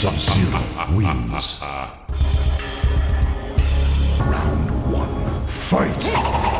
Sub-Zero wins. Fight!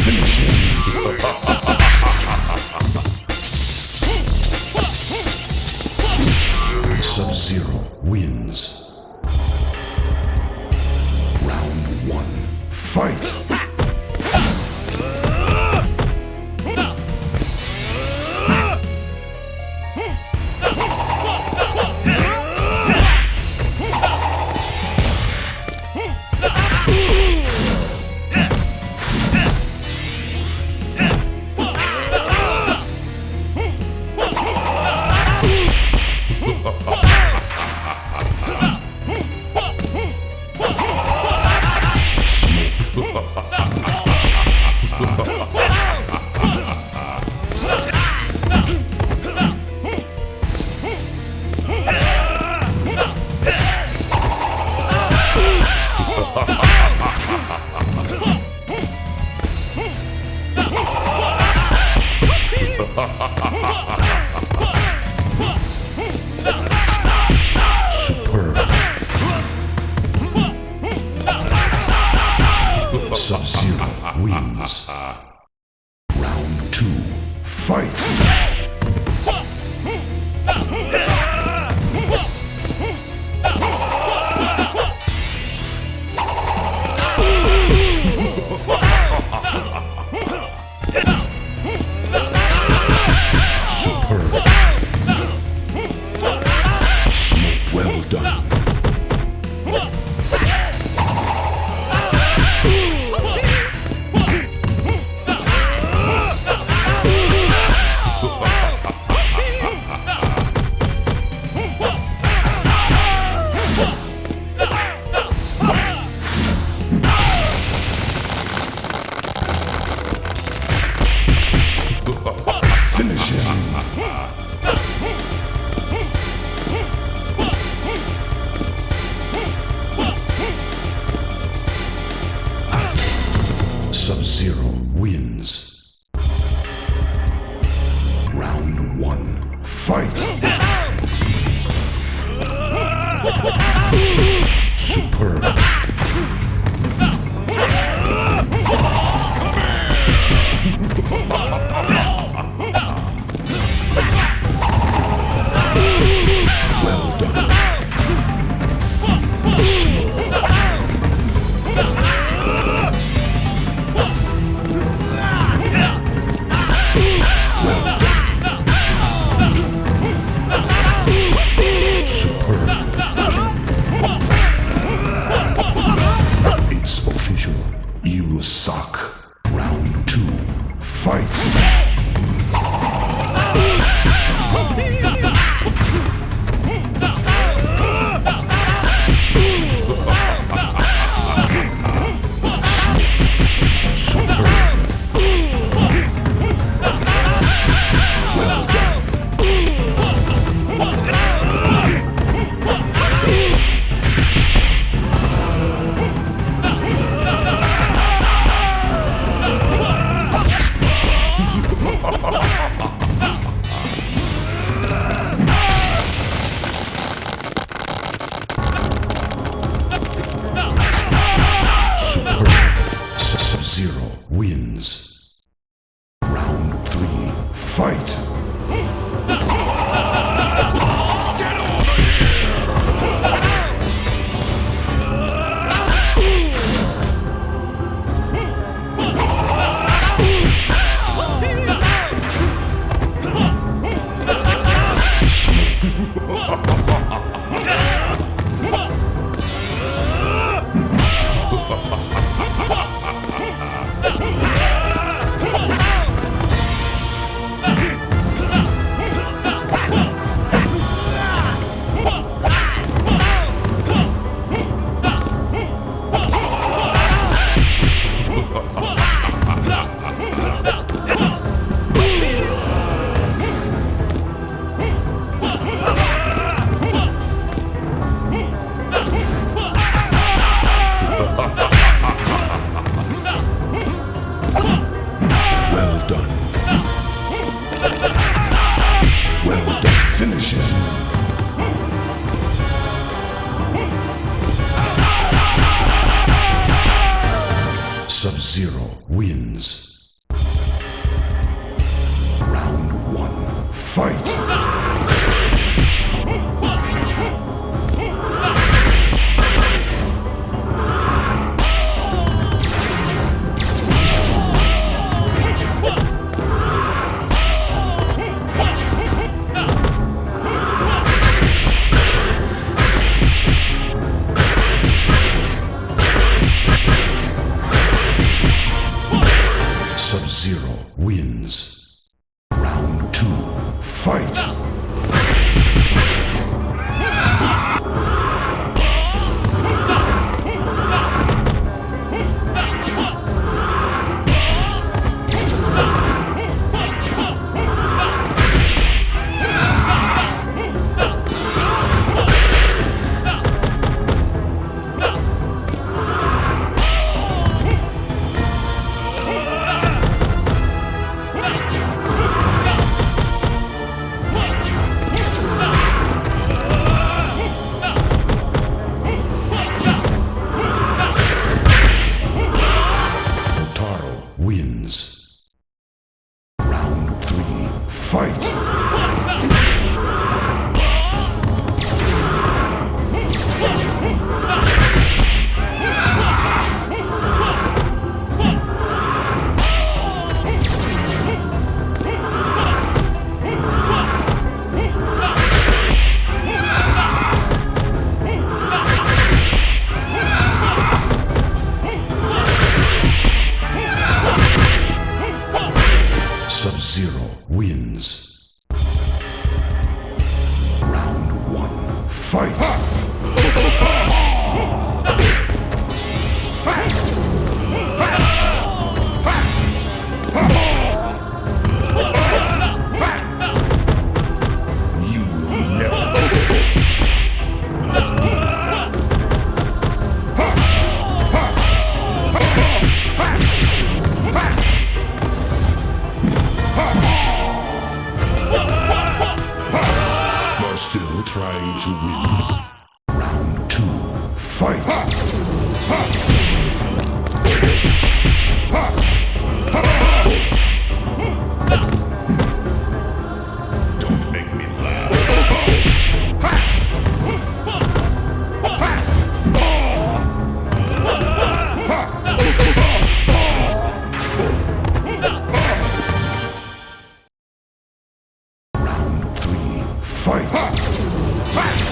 Finish him. Ha ha ha ha ha ha! Fight. Fight. Sub-Zero wins. Round one. Fight. Trying to win. Round two. Fight! Don't make me laugh. Round three. Fight! Fast!